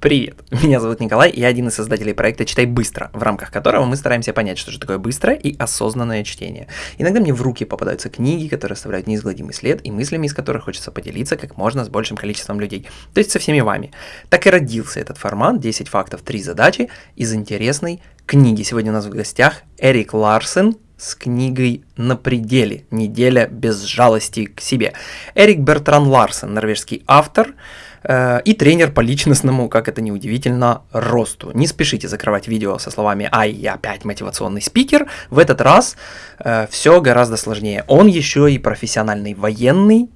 Привет, меня зовут Николай, я один из создателей проекта «Читай быстро», в рамках которого мы стараемся понять, что же такое быстрое и осознанное чтение. Иногда мне в руки попадаются книги, которые оставляют неизгладимый след, и мыслями из которых хочется поделиться как можно с большим количеством людей, то есть со всеми вами. Так и родился этот формат «10 фактов, 3 задачи» из интересной книги. Сегодня у нас в гостях Эрик Ларсен, с книгой «На пределе. Неделя без жалости к себе». Эрик Бертран Ларсен, норвежский автор, и тренер по личностному, как это ни удивительно, росту. Не спешите закрывать видео со словами «Ай, я опять мотивационный спикер». В этот раз э, все гораздо сложнее. Он еще и профессиональный военный,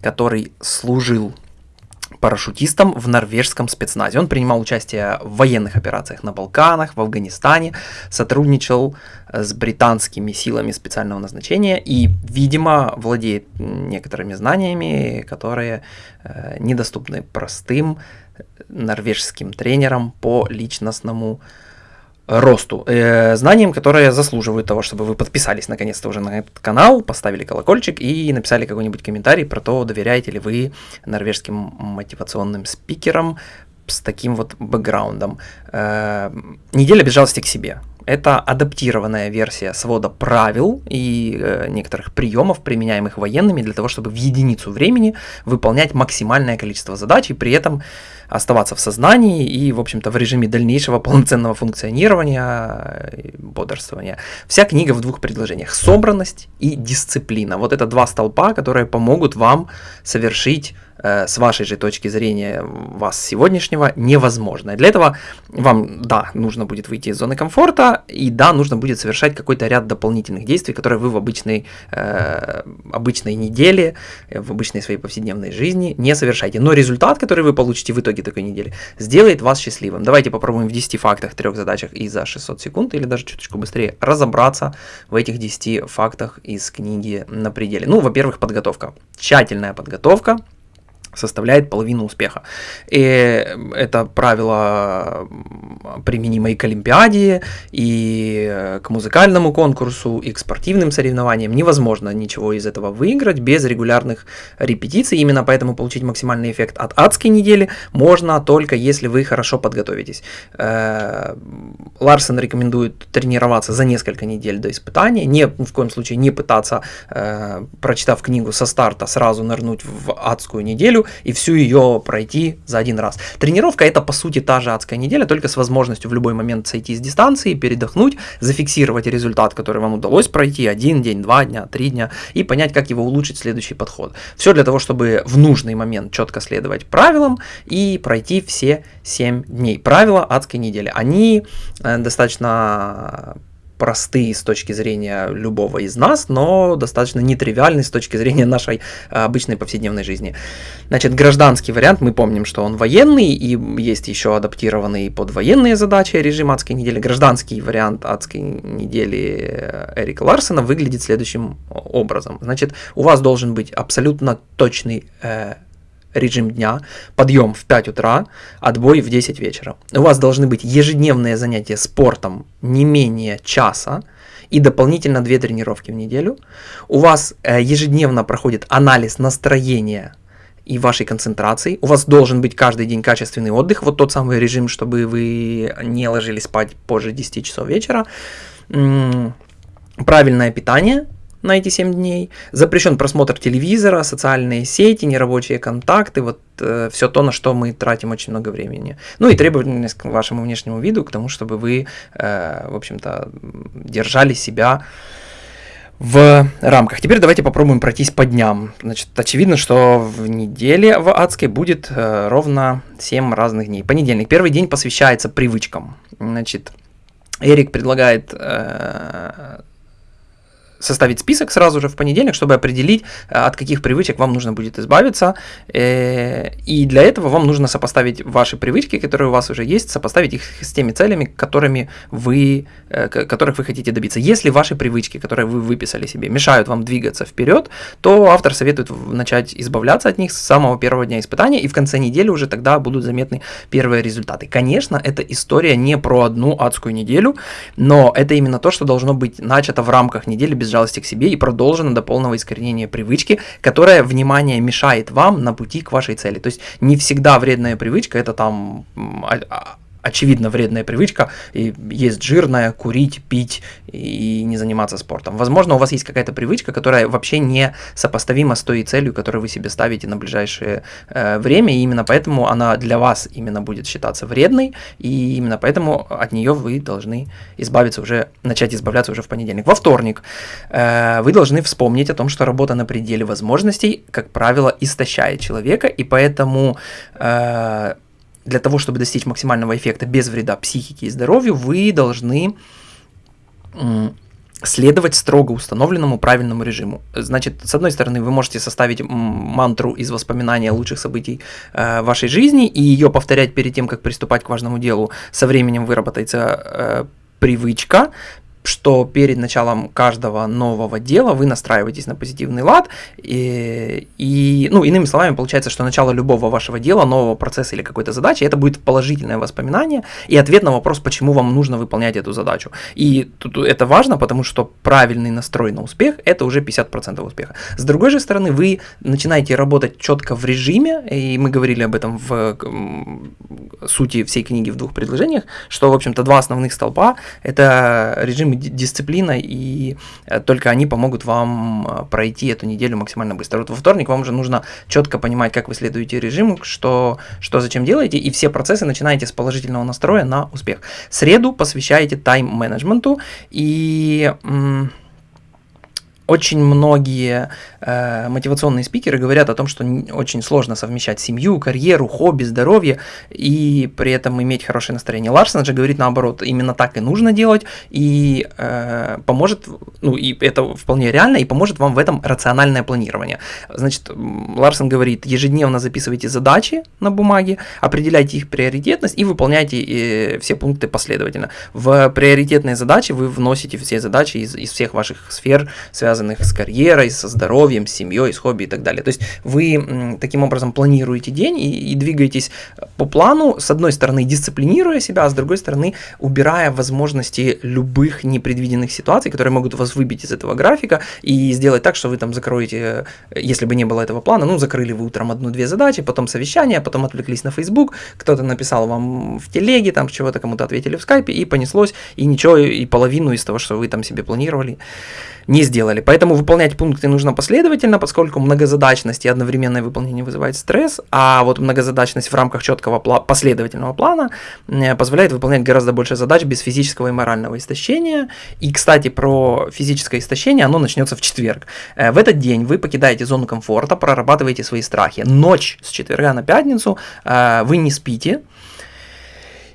который служил парашютистом в норвежском спецназе. Он принимал участие в военных операциях на Балканах, в Афганистане, сотрудничал э, с британскими силами специального назначения и, видимо, владеет некоторыми знаниями, которые э, недоступны простым норвежским тренерам по личностному росту, э, знаниям, которые заслуживают того, чтобы вы подписались наконец-то уже на этот канал, поставили колокольчик и написали какой-нибудь комментарий про то, доверяете ли вы норвежским мотивационным спикерам с таким вот бэкграундом. Э, неделя без жалости к себе. Это адаптированная версия свода правил и э, некоторых приемов, применяемых военными для того, чтобы в единицу времени выполнять максимальное количество задач и при этом оставаться в сознании и, в общем-то, в режиме дальнейшего полноценного функционирования, бодрствования. Вся книга в двух предложениях. Собранность и дисциплина. Вот это два столпа, которые помогут вам совершить э, с вашей же точки зрения вас сегодняшнего невозможно. Для этого вам, да, нужно будет выйти из зоны комфорта, и да, нужно будет совершать какой-то ряд дополнительных действий, которые вы в обычной, э, обычной неделе, э, в обычной своей повседневной жизни не совершаете. Но результат, который вы получите в итоге такой недели, сделает вас счастливым. Давайте попробуем в 10 фактах, трех задачах и за 600 секунд, или даже чуточку быстрее, разобраться в этих 10 фактах из книги «На пределе». Ну, во-первых, подготовка. Тщательная подготовка, составляет половину успеха. И это правило применимо и к Олимпиаде, и к музыкальному конкурсу, и к спортивным соревнованиям. Невозможно ничего из этого выиграть без регулярных репетиций. Именно поэтому получить максимальный эффект от адской недели можно только если вы хорошо подготовитесь. Э, Ларсен рекомендует тренироваться за несколько недель до испытания. Не, в коем случае не пытаться, э, прочитав книгу со старта, сразу нырнуть в адскую неделю, неделю и всю ее пройти за один раз. Тренировка это по сути та же адская неделя, только с возможностью в любой момент сойти с дистанции, передохнуть, зафиксировать результат, который вам удалось пройти один день, два дня, три дня и понять, как его улучшить следующий подход. Все для того, чтобы в нужный момент четко следовать правилам и пройти все 7 дней. Правила адской недели. Они э, достаточно простые с точки зрения любого из нас, но достаточно нетривиальны с точки зрения нашей а, обычной повседневной жизни. Значит, гражданский вариант, мы помним, что он военный, и есть еще адаптированный под военные задачи режим адской недели. Гражданский вариант адской недели э, Эрика Ларсена выглядит следующим образом. Значит, у вас должен быть абсолютно точный э, режим дня, подъем в 5 утра, отбой в 10 вечера. У вас должны быть ежедневные занятия спортом не менее часа и дополнительно 2 тренировки в неделю. У вас э, ежедневно проходит анализ настроения и вашей концентрации. У вас должен быть каждый день качественный отдых, вот тот самый режим, чтобы вы не ложились спать позже 10 часов вечера. Правильное питание – на эти 7 дней. Запрещен просмотр телевизора, социальные сети, нерабочие контакты, вот э, все то, на что мы тратим очень много времени. Ну и требовательность к вашему внешнему виду, к тому, чтобы вы, э, в общем-то, держали себя в рамках. Теперь давайте попробуем пройтись по дням. Значит, очевидно, что в неделе в адской будет э, ровно 7 разных дней. Понедельник. Первый день посвящается привычкам. Значит, Эрик предлагает э, составить список сразу же в понедельник, чтобы определить, э, от каких привычек вам нужно будет избавиться. Э, и для этого вам нужно сопоставить ваши привычки, которые у вас уже есть, сопоставить их с теми целями, которыми вы, э, которых вы хотите добиться. Если ваши привычки, которые вы выписали себе, мешают вам двигаться вперед, то автор советует начать избавляться от них с самого первого дня испытания, и в конце недели уже тогда будут заметны первые результаты. Конечно, эта история не про одну адскую неделю, но это именно то, что должно быть начато в рамках недели без жалости к себе и продолжено до полного искоренения привычки, которая, внимание, мешает вам на пути к вашей цели. То есть не всегда вредная привычка это там очевидно вредная привычка, и есть жирная, курить, пить и не заниматься спортом. Возможно, у вас есть какая-то привычка, которая вообще не сопоставима с той целью, которую вы себе ставите на ближайшее э, время, и именно поэтому она для вас именно будет считаться вредной, и именно поэтому от нее вы должны избавиться уже, начать избавляться уже в понедельник. Во вторник э, вы должны вспомнить о том, что работа на пределе возможностей, как правило, истощает человека, и поэтому э, для того, чтобы достичь максимального эффекта без вреда психике и здоровью, вы должны следовать строго установленному правильному режиму. Значит, с одной стороны, вы можете составить мантру из воспоминания лучших событий э, вашей жизни и ее повторять перед тем, как приступать к важному делу. Со временем выработается э, привычка, что перед началом каждого нового дела вы настраиваетесь на позитивный лад, и, и, ну, иными словами, получается, что начало любого вашего дела, нового процесса или какой-то задачи, это будет положительное воспоминание и ответ на вопрос, почему вам нужно выполнять эту задачу. И тут это важно, потому что правильный настрой на успех – это уже 50% успеха. С другой же стороны, вы начинаете работать четко в режиме, и мы говорили об этом в сути всей книги в двух предложениях, что, в общем-то, два основных столпа – это режим и дисциплина, и э, только они помогут вам э, пройти эту неделю максимально быстро. Вот во вторник вам уже нужно четко понимать, как вы следуете режиму, что, что зачем делаете, и все процессы начинаете с положительного настроя на успех. Среду посвящаете тайм-менеджменту, и... Очень многие э, мотивационные спикеры говорят о том, что очень сложно совмещать семью, карьеру, хобби, здоровье и при этом иметь хорошее настроение. Ларсон же говорит наоборот, именно так и нужно делать и э, поможет, ну и это вполне реально, и поможет вам в этом рациональное планирование. Значит, Ларсон говорит, ежедневно записывайте задачи на бумаге, определяйте их приоритетность и выполняйте э, все пункты последовательно. В приоритетные задачи вы вносите все задачи из, из всех ваших сфер, связанных с карьерой, со здоровьем, с семьей, с хобби и так далее. То есть вы таким образом планируете день и, и двигаетесь по плану, с одной стороны дисциплинируя себя, а с другой стороны убирая возможности любых непредвиденных ситуаций, которые могут вас выбить из этого графика и сделать так, что вы там закроете, если бы не было этого плана, ну закрыли вы утром одну-две задачи, потом совещание, потом отвлеклись на Facebook, кто-то написал вам в телеге, там чего-то кому-то ответили в скайпе и понеслось, и ничего, и половину из того, что вы там себе планировали, не сделали. Поэтому выполнять пункты нужно последовательно, поскольку многозадачность и одновременное выполнение вызывает стресс, а вот многозадачность в рамках четкого пла- последовательного плана э, позволяет выполнять гораздо больше задач без физического и морального истощения. И, кстати, про физическое истощение, оно начнется в четверг. Э, в этот день вы покидаете зону комфорта, прорабатываете свои страхи. Ночь с четверга на пятницу э, вы не спите,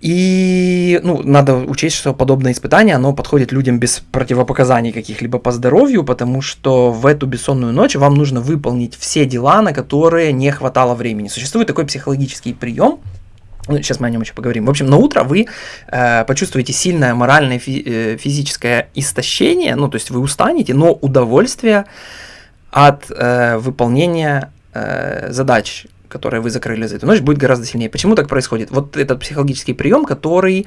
и ну, надо учесть, что подобное испытание, оно подходит людям без противопоказаний каких-либо по здоровью, потому что в эту бессонную ночь вам нужно выполнить все дела, на которые не хватало времени. Существует такой психологический прием, ну, сейчас мы о нем еще поговорим. В общем, на утро вы э, почувствуете сильное моральное фи- э, физическое истощение, ну, то есть вы устанете, но удовольствие от э, выполнения э, задач которые вы закрыли за эту ночь, будет гораздо сильнее. Почему так происходит? Вот этот психологический прием, который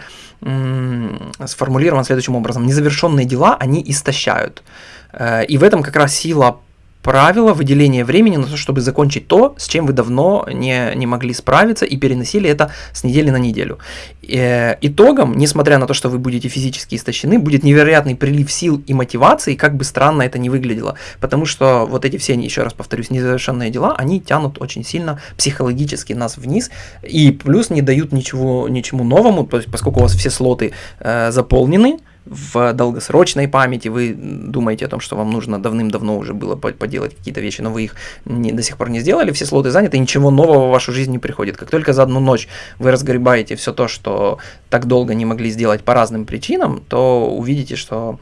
сформулирован следующим образом. Незавершенные дела, они истощают. Э, и в этом как раз сила правило выделения времени на то, чтобы закончить то, с чем вы давно не, не могли справиться и переносили это с недели на неделю. Э, итогом, несмотря на то, что вы будете физически истощены, будет невероятный прилив сил и мотивации, как бы странно это ни выглядело. Потому что вот эти все, еще раз повторюсь, незавершенные дела, они тянут очень сильно психологически нас вниз и плюс не дают ничего, ничему новому, то есть поскольку у вас все слоты э, заполнены, в долгосрочной памяти, вы думаете о том, что вам нужно давным-давно уже было поделать какие-то вещи, но вы их не, до сих пор не сделали, все слоты заняты, ничего нового в вашу жизнь не приходит. Как только за одну ночь вы разгребаете все то, что так долго не могли сделать по разным причинам, то увидите, что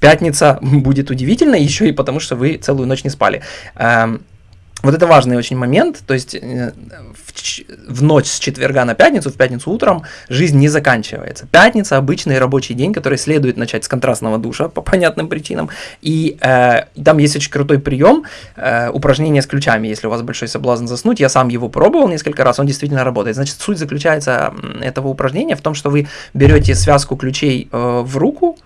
пятница будет удивительной, еще и потому, что вы целую ночь не спали. Вот это важный очень момент, то есть э, в, в ночь с четверга на пятницу, в пятницу утром жизнь не заканчивается. Пятница обычный рабочий день, который следует начать с контрастного душа по понятным причинам. И э, там есть очень крутой прием, э, упражнение с ключами, если у вас большой соблазн заснуть. Я сам его пробовал несколько раз, он действительно работает. Значит, суть заключается этого упражнения в том, что вы берете связку ключей э, в руку,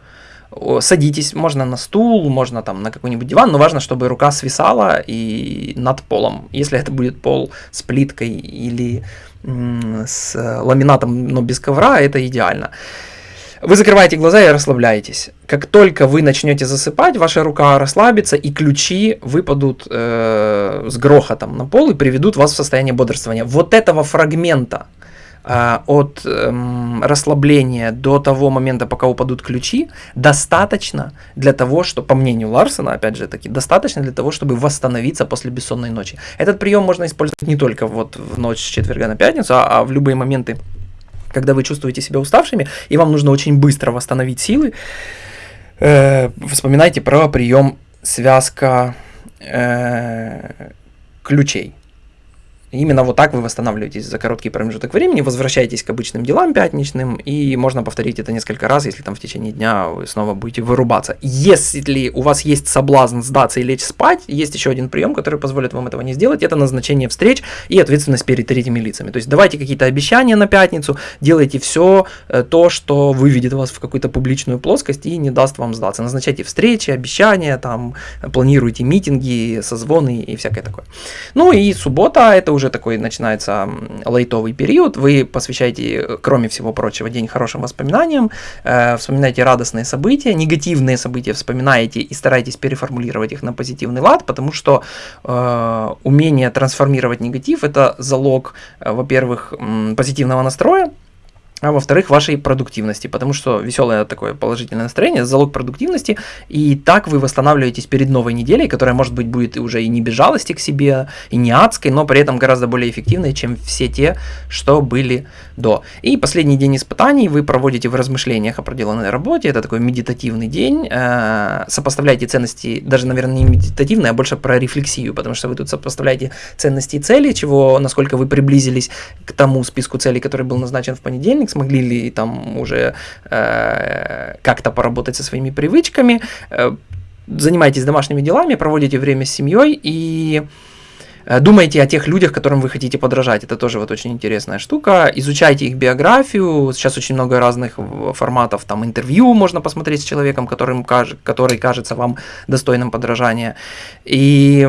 садитесь, можно на стул, можно там на какой-нибудь диван, но важно, чтобы рука свисала и над полом. Если это будет пол с плиткой или с ламинатом, но без ковра, это идеально. Вы закрываете глаза и расслабляетесь. Как только вы начнете засыпать, ваша рука расслабится, и ключи выпадут э, с грохотом на пол и приведут вас в состояние бодрствования. Вот этого фрагмента э, от э, расслабления до того момента, пока упадут ключи, достаточно для того, что, по мнению Ларсона, опять же таки, достаточно для того, чтобы восстановиться после бессонной ночи. Этот прием можно использовать не только вот в ночь с четверга на пятницу, а, а в любые моменты когда вы чувствуете себя уставшими, и вам нужно очень быстро восстановить силы, э, вспоминайте про прием связка э, ключей. Именно вот так вы восстанавливаетесь за короткий промежуток времени, возвращаетесь к обычным делам пятничным, и можно повторить это несколько раз, если там в течение дня вы снова будете вырубаться. Если у вас есть соблазн сдаться и лечь спать, есть еще один прием, который позволит вам этого не сделать, это назначение встреч и ответственность перед третьими лицами. То есть давайте какие-то обещания на пятницу, делайте все э, то, что выведет вас в какую-то публичную плоскость и не даст вам сдаться. Назначайте встречи, обещания, там, планируйте митинги, созвоны и всякое такое. Ну и суббота, это уже уже такой начинается лайтовый период, вы посвящаете, кроме всего прочего, день хорошим воспоминаниям, э, вспоминаете радостные события, негативные события вспоминаете и стараетесь переформулировать их на позитивный лад, потому что э, умение трансформировать негатив – это залог, э, во-первых, позитивного настроя, а во-вторых, вашей продуктивности, потому что веселое такое положительное настроение – залог продуктивности, и так вы восстанавливаетесь перед новой неделей, которая, может быть, будет уже и не без жалости к себе, и не адской, но при этом гораздо более эффективной, чем все те, что были до. И последний день испытаний вы проводите в размышлениях о проделанной работе, это такой медитативный день, э, сопоставляете ценности, даже, наверное, не медитативные, а больше про рефлексию, потому что вы тут сопоставляете ценности и цели, чего, насколько вы приблизились к тому списку целей, который был назначен в понедельник, смогли ли там уже э, как-то поработать со своими привычками, э, занимайтесь домашними делами, проводите время с семьей и э, Думайте о тех людях, которым вы хотите подражать. Это тоже вот очень интересная штука. Изучайте их биографию. Сейчас очень много разных форматов. Там интервью можно посмотреть с человеком, которым, который кажется вам достойным подражания. И,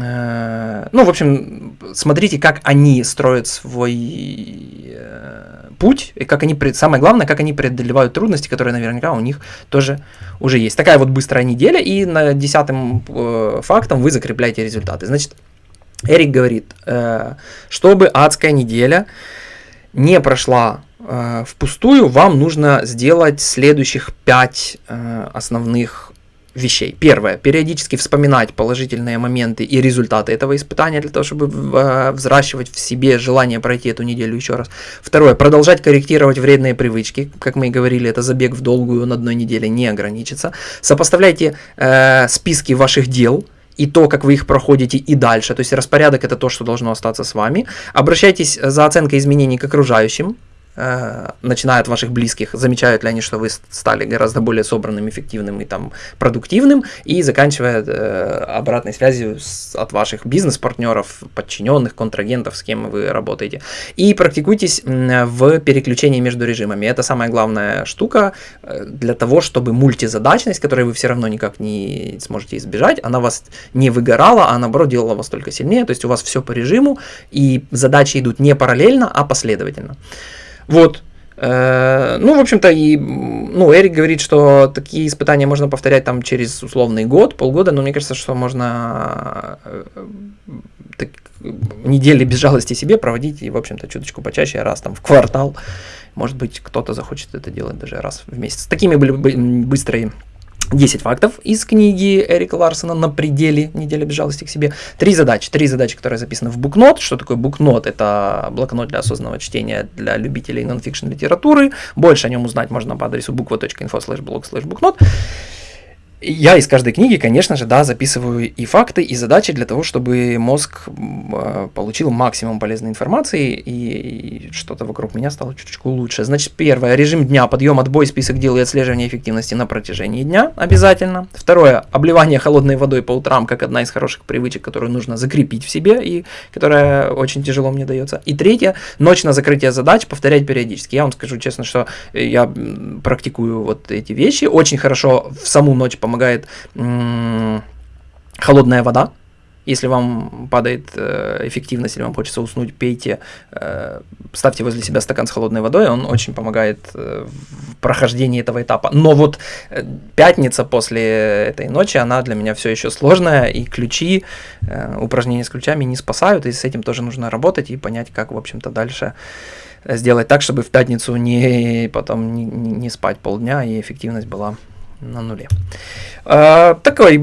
э, ну, в общем, смотрите, как они строят свой путь, и как они, самое главное, как они преодолевают трудности, которые наверняка у них тоже уже есть. Такая вот быстрая неделя, и на десятым э, фактом вы закрепляете результаты. Значит, Эрик говорит, э, чтобы адская неделя не прошла э, впустую, вам нужно сделать следующих пять э, основных вещей. Первое, периодически вспоминать положительные моменты и результаты этого испытания для того, чтобы э, взращивать в себе желание пройти эту неделю еще раз. Второе, продолжать корректировать вредные привычки. Как мы и говорили, это забег в долгую на одной неделе не ограничится. Сопоставляйте э, списки ваших дел, и то, как вы их проходите и дальше. То есть распорядок это то, что должно остаться с вами. Обращайтесь за оценкой изменений к окружающим. Э, начиная от ваших близких, замечают ли они, что вы стали гораздо более собранным, эффективным и там продуктивным, и заканчивая э, обратной связью с, от ваших бизнес-партнеров, подчиненных, контрагентов, с кем вы работаете. И практикуйтесь в переключении между режимами. Это самая главная штука э, для того, чтобы мультизадачность, которой вы все равно никак не сможете избежать, она вас не выгорала, а наоборот делала вас только сильнее. То есть у вас все по режиму, и задачи идут не параллельно, а последовательно. Вот. Э, ну, в общем-то, и, ну, Эрик говорит, что такие испытания можно повторять там через условный год, полгода, но мне кажется, что можно э, так, недели без жалости себе проводить и, в общем-то, чуточку почаще, раз там в квартал. Может быть, кто-то захочет это делать даже раз в месяц. Такими были быстрые 10 фактов из книги Эрика Ларсона «На пределе. Неделя без жалости к себе». Три задачи. Три задачи, которые записаны в букнот. Что такое букнот? Это блокнот для осознанного чтения для любителей нонфикшн литературы. Больше о нем узнать можно по адресу буква.info slash blog slash букнот. Я из каждой книги, конечно же, да, записываю и факты, и задачи для того, чтобы мозг э, получил максимум полезной информации и, что-то вокруг меня стало чуточку лучше. Значит, первое, режим дня, подъем, отбой, список дел и отслеживание эффективности на протяжении дня обязательно. Второе, обливание холодной водой по утрам, как одна из хороших привычек, которую нужно закрепить в себе и которая очень тяжело мне дается. И третье, ночь на закрытие задач повторять периодически. Я вам скажу честно, что я практикую вот эти вещи, очень хорошо в саму ночь помогает холодная вода. Если вам падает э, эффективность или вам хочется уснуть, пейте, э, ставьте возле себя стакан с холодной водой, он очень помогает э, в прохождении этого этапа. Но вот э, пятница после этой ночи, она для меня все еще сложная, и ключи, э, упражнения с ключами не спасают, и с этим тоже нужно работать и понять, как, в общем-то, дальше сделать так, чтобы в пятницу не потом не, не спать полдня и эффективность была на нуле. А, такой,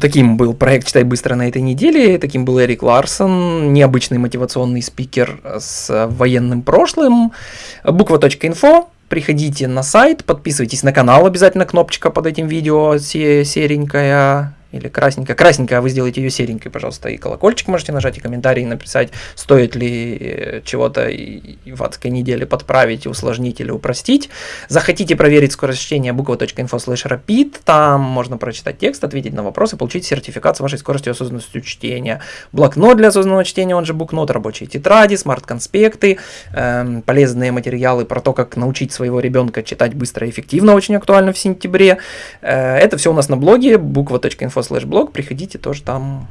таким был проект «Читай быстро» на этой неделе. Таким был Эрик Ларсон, необычный мотивационный спикер с военным прошлым. Буква.инфо. Приходите на сайт, подписывайтесь на канал, обязательно кнопочка под этим видео серенькая или красненькая. Красненькая, а вы сделаете ее серенькой, пожалуйста, и колокольчик можете нажать, и комментарий написать, стоит ли э, чего-то в адской неделе подправить, усложнить или упростить. Захотите проверить скорость чтения буква.info slash rapid, там можно прочитать текст, ответить на вопросы, получить сертификат с вашей скоростью осознанностью чтения. Блокнот для осознанного чтения, он же букнот, рабочие тетради, smart-конспекты, эм, полезные материалы про то, как научить своего ребенка читать быстро и эффективно, очень актуально в сентябре. Э, это все у нас на блоге буква.info slash blog, приходите, тоже там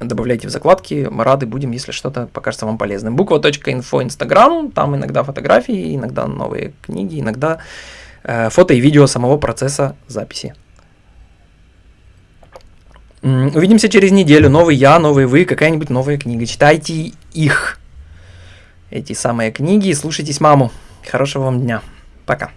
добавляйте в закладки, мы рады будем, если что-то покажется вам полезным. Буква.инфо Инстаграм, там иногда фотографии, иногда новые книги, иногда э, фото и видео самого процесса записи. Увидимся через неделю. Новый я, новый вы, какая-нибудь новая книга. Читайте их, эти самые книги, и слушайтесь маму. Хорошего вам дня. Пока.